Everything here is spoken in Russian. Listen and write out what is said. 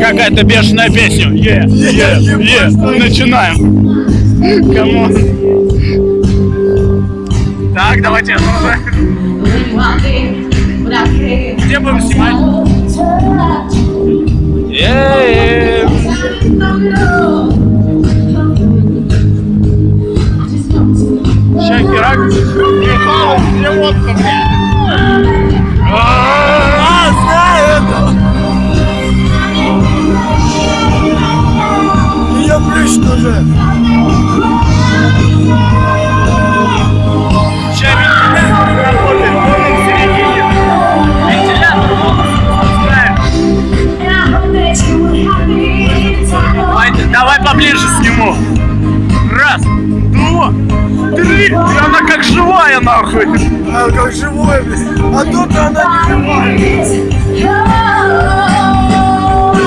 какая-то бешеная песня. Е, е, е. Начинаем. Камон. Так, давайте уже. Где будем снимать? Е, Шагирак. Михаил, где водка, блядь? Давай поближе сниму. Раз, два, три. И она как живая, нахуй. А как живой, блин. А тут она не живая.